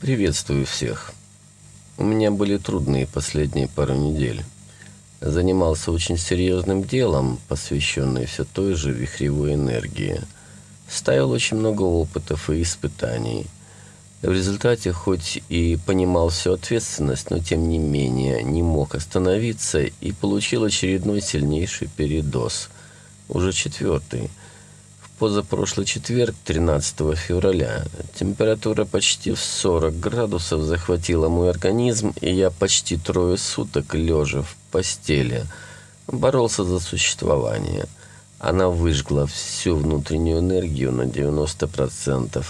Приветствую всех. У меня были трудные последние пару недель. Занимался очень серьезным делом, посвященным все той же вихревой энергии. Ставил очень много опытов и испытаний. В результате, хоть и понимал всю ответственность, но тем не менее не мог остановиться и получил очередной сильнейший передоз. Уже четвертый – позапрошлый четверг, 13 февраля. Температура почти в 40 градусов захватила мой организм, и я почти трое суток, лежа в постели, боролся за существование. Она выжгла всю внутреннюю энергию на 90%,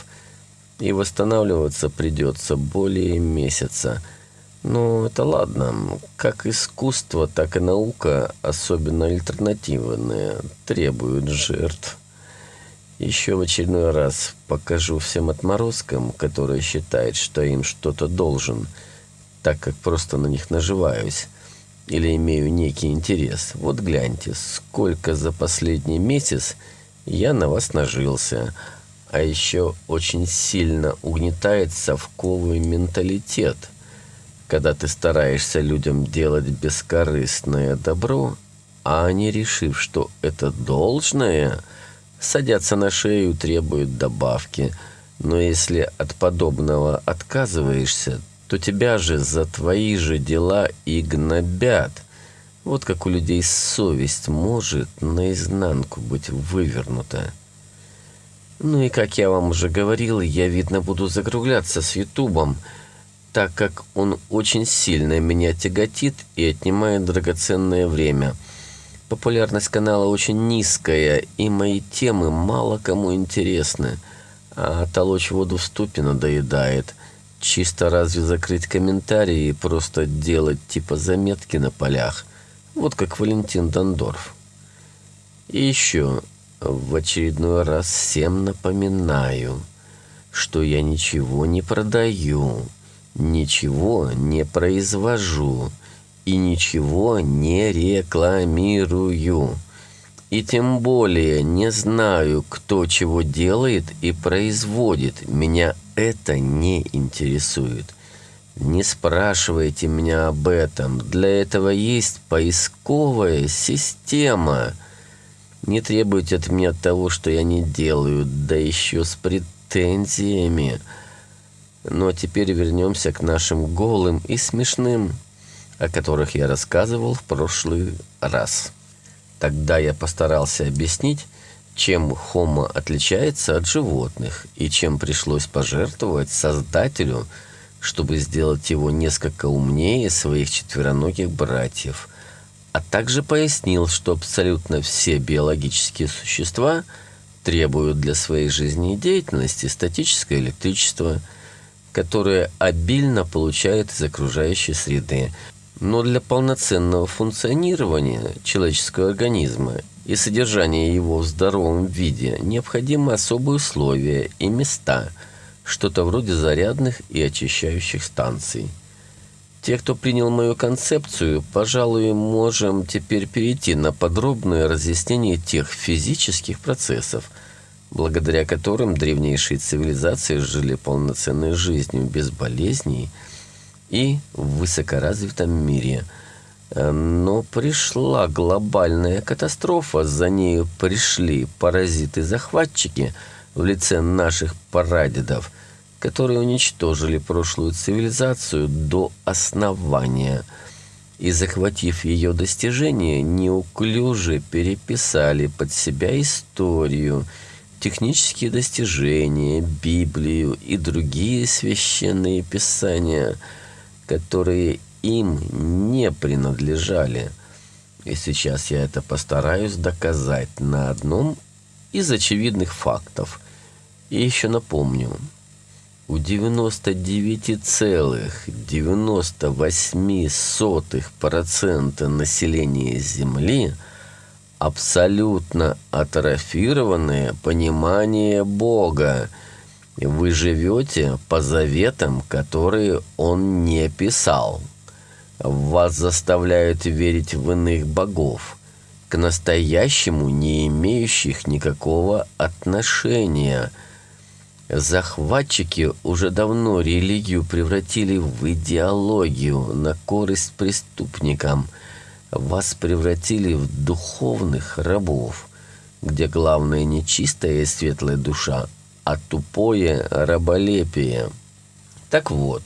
и восстанавливаться придется более месяца. Но это ладно. Как искусство, так и наука, особенно альтернативные, требуют жертв. Еще в очередной раз покажу всем отморозкам, которые считают, что им что-то должен, так как просто на них наживаюсь или имею некий интерес. Вот гляньте, сколько за последний месяц я на вас нажился. А еще очень сильно угнетает совковый менталитет, когда ты стараешься людям делать бескорыстное добро, а они, решив, что это должное – садятся на шею, требуют добавки. Но если от подобного отказываешься, то тебя же за твои же дела и гнобят. Вот как у людей совесть может наизнанку быть вывернута. Ну и как я вам уже говорил, я, видно, буду закругляться с Ютубом, так как он очень сильно меня тяготит и отнимает драгоценное время – Популярность канала очень низкая, и мои темы мало кому интересны. А толочь воду в ступе надоедает. Чисто разве закрыть комментарии и просто делать типа заметки на полях. Вот как Валентин Дондорф. И еще в очередной раз всем напоминаю, что я ничего не продаю, ничего не произвожу и ничего не рекламирую. И тем более не знаю, кто чего делает и производит. Меня это не интересует. Не спрашивайте меня об этом. Для этого есть поисковая система. Не требуйте от меня того, что я не делаю, да еще с претензиями. Но теперь вернемся к нашим голым и смешным о которых я рассказывал в прошлый раз. Тогда я постарался объяснить, чем Хома отличается от животных и чем пришлось пожертвовать Создателю, чтобы сделать его несколько умнее своих четвероногих братьев, а также пояснил, что абсолютно все биологические существа требуют для своей жизнедеятельности статическое электричество, которое обильно получают из окружающей среды, но для полноценного функционирования человеческого организма и содержания его в здоровом виде необходимы особые условия и места, что-то вроде зарядных и очищающих станций. Те, кто принял мою концепцию, пожалуй, можем теперь перейти на подробное разъяснение тех физических процессов, благодаря которым древнейшие цивилизации жили полноценной жизнью без болезней – и в высокоразвитом мире. Э, но пришла глобальная катастрофа, за нею пришли паразиты-захватчики в лице наших прадедов, которые уничтожили прошлую цивилизацию до основания. И, захватив ее достижения, неуклюже переписали под себя историю, технические достижения, Библию и другие священные писания – которые им не принадлежали. И сейчас я это постараюсь доказать на одном из очевидных фактов. И еще напомню, у 99,98% населения Земли абсолютно атрофированное понимание Бога – вы живете по заветам, которые он не писал. Вас заставляют верить в иных богов, к настоящему не имеющих никакого отношения. Захватчики уже давно религию превратили в идеологию на корысть преступникам. Вас превратили в духовных рабов, где главное не чистая и светлая душа, а тупое раболепие. Так вот,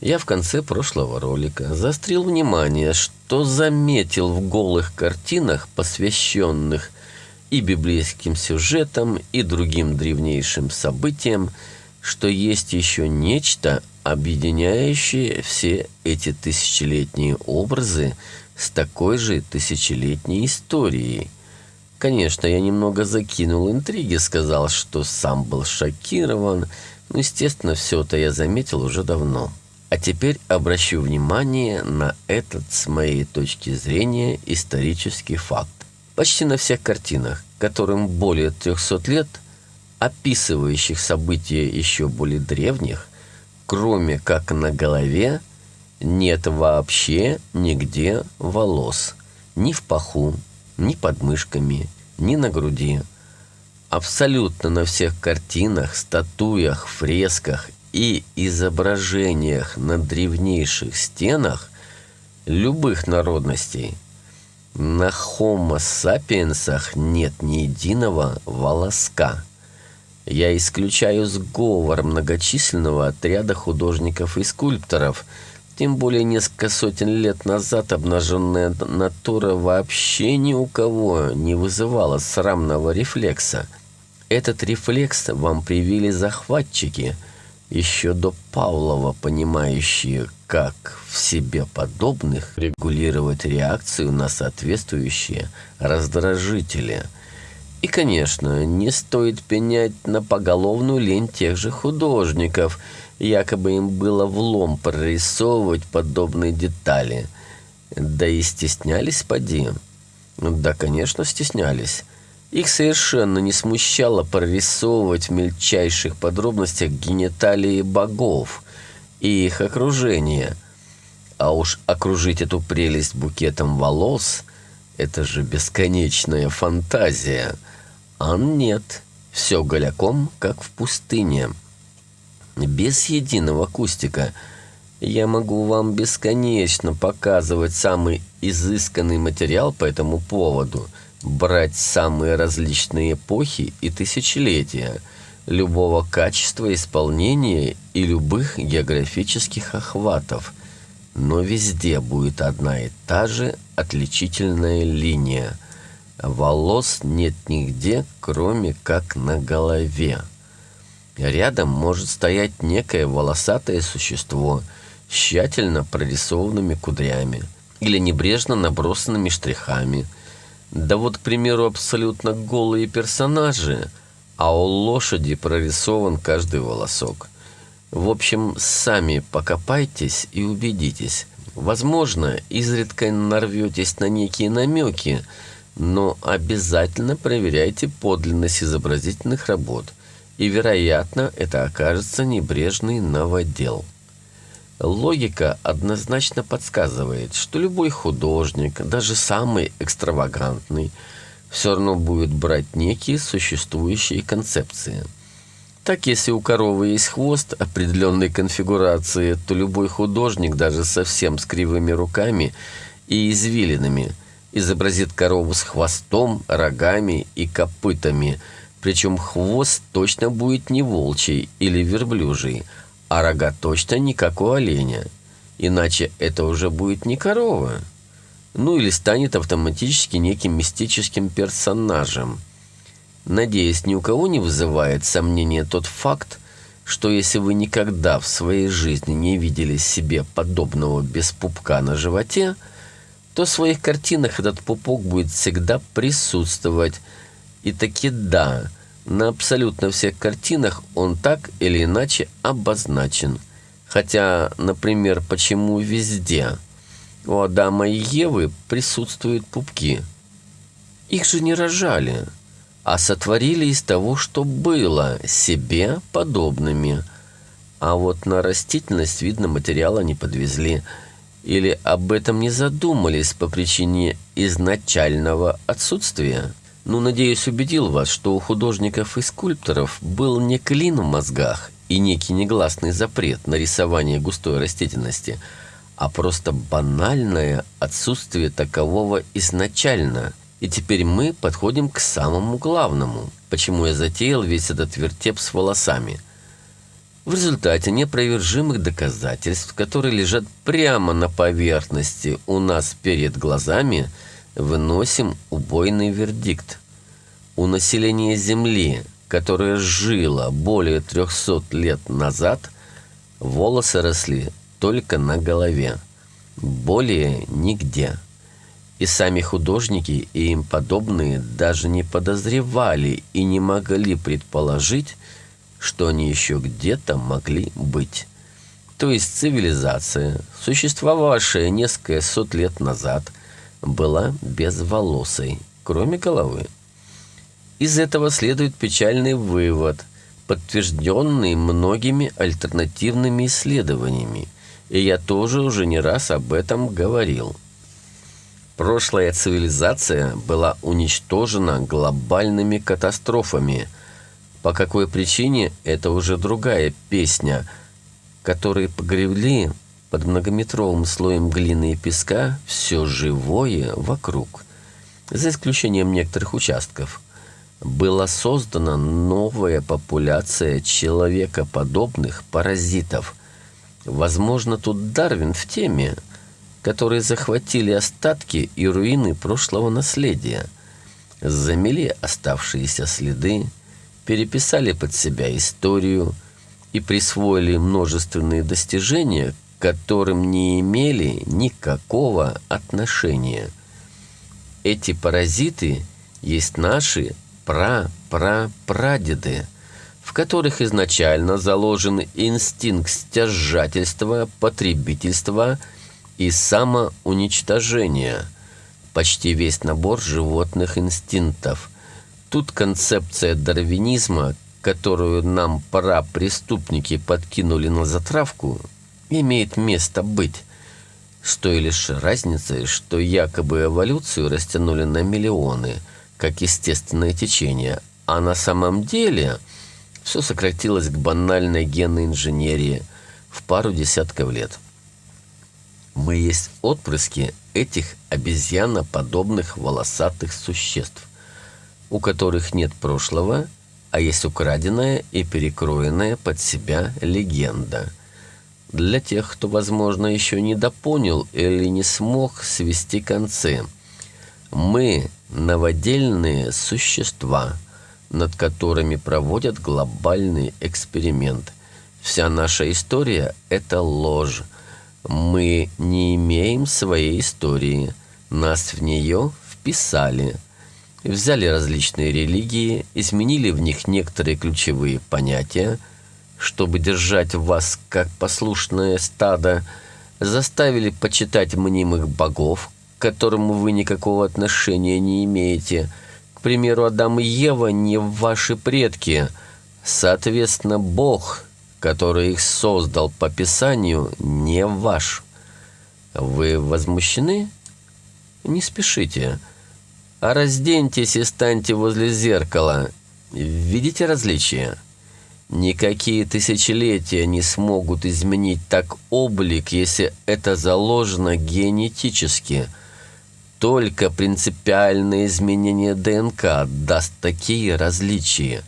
я в конце прошлого ролика заострил внимание, что заметил в голых картинах, посвященных и библейским сюжетам, и другим древнейшим событиям, что есть еще нечто, объединяющее все эти тысячелетние образы с такой же тысячелетней историей. Конечно, я немного закинул интриги, сказал, что сам был шокирован, но, естественно, все это я заметил уже давно. А теперь обращу внимание на этот, с моей точки зрения, исторический факт. Почти на всех картинах, которым более 300 лет, описывающих события еще более древних, кроме как на голове, нет вообще нигде волос. Ни в паху, ни под мышками, ни на груди. Абсолютно на всех картинах, статуях, фресках и изображениях на древнейших стенах любых народностей на Homo sapiensах нет ни единого волоска. Я исключаю сговор многочисленного отряда художников и скульпторов – тем более несколько сотен лет назад обнаженная натура вообще ни у кого не вызывала срамного рефлекса. Этот рефлекс вам привили захватчики, еще до Павлова понимающие, как в себе подобных регулировать реакцию на соответствующие раздражители. И, конечно, не стоит пенять на поголовную лень тех же художников – Якобы им было влом прорисовывать подобные детали. Да и стеснялись, поди. Да, конечно, стеснялись. Их совершенно не смущало прорисовывать в мельчайших подробностях гениталии богов и их окружение. А уж окружить эту прелесть букетом волос – это же бесконечная фантазия. А нет, все голяком, как в пустыне без единого кустика. Я могу вам бесконечно показывать самый изысканный материал по этому поводу, брать самые различные эпохи и тысячелетия, любого качества исполнения и любых географических охватов. Но везде будет одна и та же отличительная линия. Волос нет нигде, кроме как на голове. Рядом может стоять некое волосатое существо с тщательно прорисованными кудрями или небрежно набросанными штрихами. Да вот, к примеру, абсолютно голые персонажи, а у лошади прорисован каждый волосок. В общем, сами покопайтесь и убедитесь. Возможно, изредка нарветесь на некие намеки, но обязательно проверяйте подлинность изобразительных работ – и, вероятно, это окажется небрежный новодел. Логика однозначно подсказывает, что любой художник, даже самый экстравагантный, все равно будет брать некие существующие концепции. Так, если у коровы есть хвост определенной конфигурации, то любой художник, даже совсем с кривыми руками и извилинами, изобразит корову с хвостом, рогами и копытами – причем хвост точно будет не волчий или верблюжий, а рога точно не как у оленя. Иначе это уже будет не корова. Ну или станет автоматически неким мистическим персонажем. Надеюсь, ни у кого не вызывает сомнения тот факт, что если вы никогда в своей жизни не видели себе подобного без пупка на животе, то в своих картинах этот пупок будет всегда присутствовать. И таки да, на абсолютно всех картинах он так или иначе обозначен. Хотя, например, почему везде у Адама и Евы присутствуют пупки? Их же не рожали, а сотворили из того, что было, себе подобными. А вот на растительность, видно, материала не подвезли. Или об этом не задумались по причине изначального отсутствия. Ну, надеюсь, убедил вас, что у художников и скульпторов был не клин в мозгах и некий негласный запрет на рисование густой растительности, а просто банальное отсутствие такового изначально. И теперь мы подходим к самому главному, почему я затеял весь этот вертеп с волосами. В результате непровержимых доказательств, которые лежат прямо на поверхности у нас перед глазами, выносим убойный вердикт. У населения Земли – которая жила более 300 лет назад, волосы росли только на голове, более нигде. И сами художники и им подобные даже не подозревали и не могли предположить, что они еще где-то могли быть. То есть цивилизация, существовавшая несколько сот лет назад, была безволосой, кроме головы. Из этого следует печальный вывод, подтвержденный многими альтернативными исследованиями, и я тоже уже не раз об этом говорил. Прошлая цивилизация была уничтожена глобальными катастрофами. По какой причине – это уже другая песня, которые погребли под многометровым слоем глины и песка все живое вокруг, за исключением некоторых участков – была создана новая популяция человекоподобных паразитов. Возможно, тут Дарвин в теме, которые захватили остатки и руины прошлого наследия, замели оставшиеся следы, переписали под себя историю и присвоили множественные достижения, которым не имели никакого отношения. Эти паразиты есть наши пра-пра-прадеды, в которых изначально заложен инстинкт стяжательства, потребительства и самоуничтожения, почти весь набор животных инстинктов. Тут концепция дарвинизма, которую нам пора преступники подкинули на затравку, имеет место быть с той лишь разницей, что якобы эволюцию растянули на миллионы – как естественное течение, а на самом деле все сократилось к банальной генной инженерии в пару десятков лет. Мы есть отпрыски этих обезьяноподобных волосатых существ, у которых нет прошлого, а есть украденная и перекроенная под себя легенда. Для тех, кто, возможно, еще не допонял или не смог свести концы – мы – новодельные существа, над которыми проводят глобальный эксперимент. Вся наша история – это ложь. Мы не имеем своей истории. Нас в нее вписали. Взяли различные религии, изменили в них некоторые ключевые понятия, чтобы держать вас как послушное стадо, заставили почитать мнимых богов, к которому вы никакого отношения не имеете. К примеру, Адам и Ева не ваши предки. Соответственно, Бог, который их создал по Писанию, не ваш. Вы возмущены? Не спешите. А разденьтесь и станьте возле зеркала. Видите различия? Никакие тысячелетия не смогут изменить так облик, если это заложено генетически – только принципиальное изменение ДНК даст такие различия.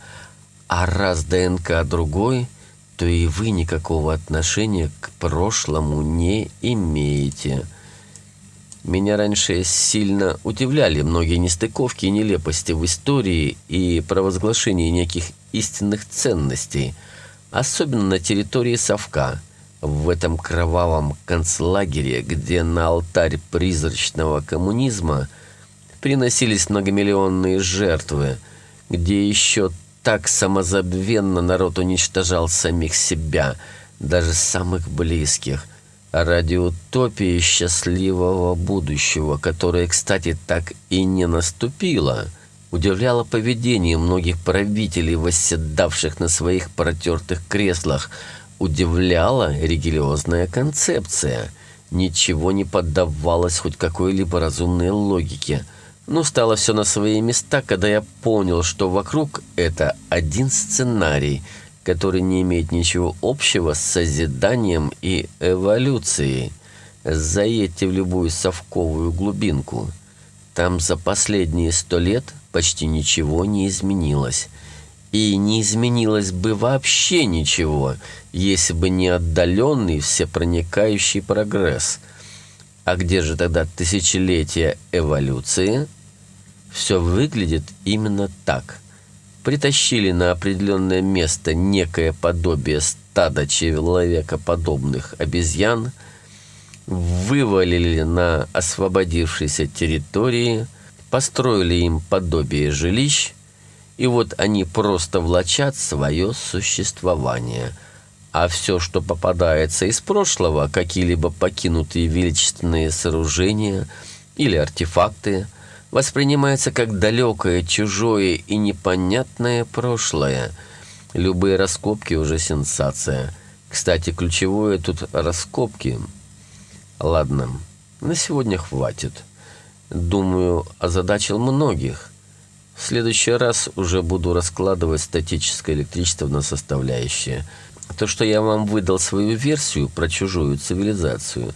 А раз ДНК другой, то и вы никакого отношения к прошлому не имеете. Меня раньше сильно удивляли многие нестыковки и нелепости в истории и провозглашении неких истинных ценностей, особенно на территории Совка – в этом кровавом концлагере, где на алтарь призрачного коммунизма приносились многомиллионные жертвы, где еще так самозабвенно народ уничтожал самих себя, даже самых близких, ради утопии счастливого будущего, которое, кстати, так и не наступило, удивляло поведение многих правителей, восседавших на своих протертых креслах – удивляла религиозная концепция. Ничего не поддавалось хоть какой-либо разумной логике. Ну, стало все на свои места, когда я понял, что вокруг это один сценарий, который не имеет ничего общего с созиданием и эволюцией. Заедьте в любую совковую глубинку. Там за последние сто лет почти ничего не изменилось. И не изменилось бы вообще ничего, если бы не отдаленный всепроникающий прогресс. А где же тогда тысячелетия эволюции? Все выглядит именно так. Притащили на определенное место некое подобие стада человекоподобных обезьян, вывалили на освободившейся территории, построили им подобие жилищ, и вот они просто влачат свое существование. А все, что попадается из прошлого, какие-либо покинутые величественные сооружения или артефакты, воспринимается как далекое, чужое и непонятное прошлое. Любые раскопки уже сенсация. Кстати, ключевое тут раскопки. Ладно, на сегодня хватит. Думаю, озадачил многих. В следующий раз уже буду раскладывать статическое электричество на составляющие. То, что я вам выдал свою версию про чужую цивилизацию,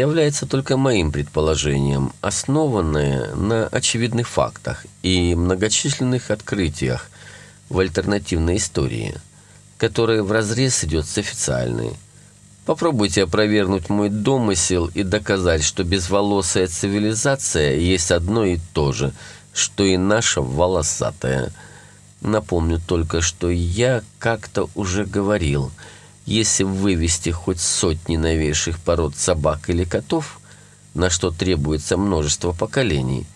является только моим предположением, основанное на очевидных фактах и многочисленных открытиях в альтернативной истории, которая вразрез идет с официальной. Попробуйте опровергнуть мой домысел и доказать, что безволосая цивилизация есть одно и то же – что и наша волосатая. Напомню только, что я как-то уже говорил, если вывести хоть сотни новейших пород собак или котов, на что требуется множество поколений,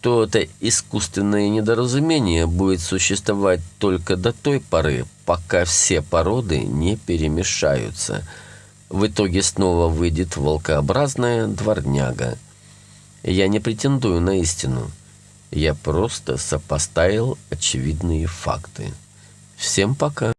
то это искусственное недоразумение будет существовать только до той поры, пока все породы не перемешаются. В итоге снова выйдет волкообразная дворняга. Я не претендую на истину. Я просто сопоставил очевидные факты. Всем пока.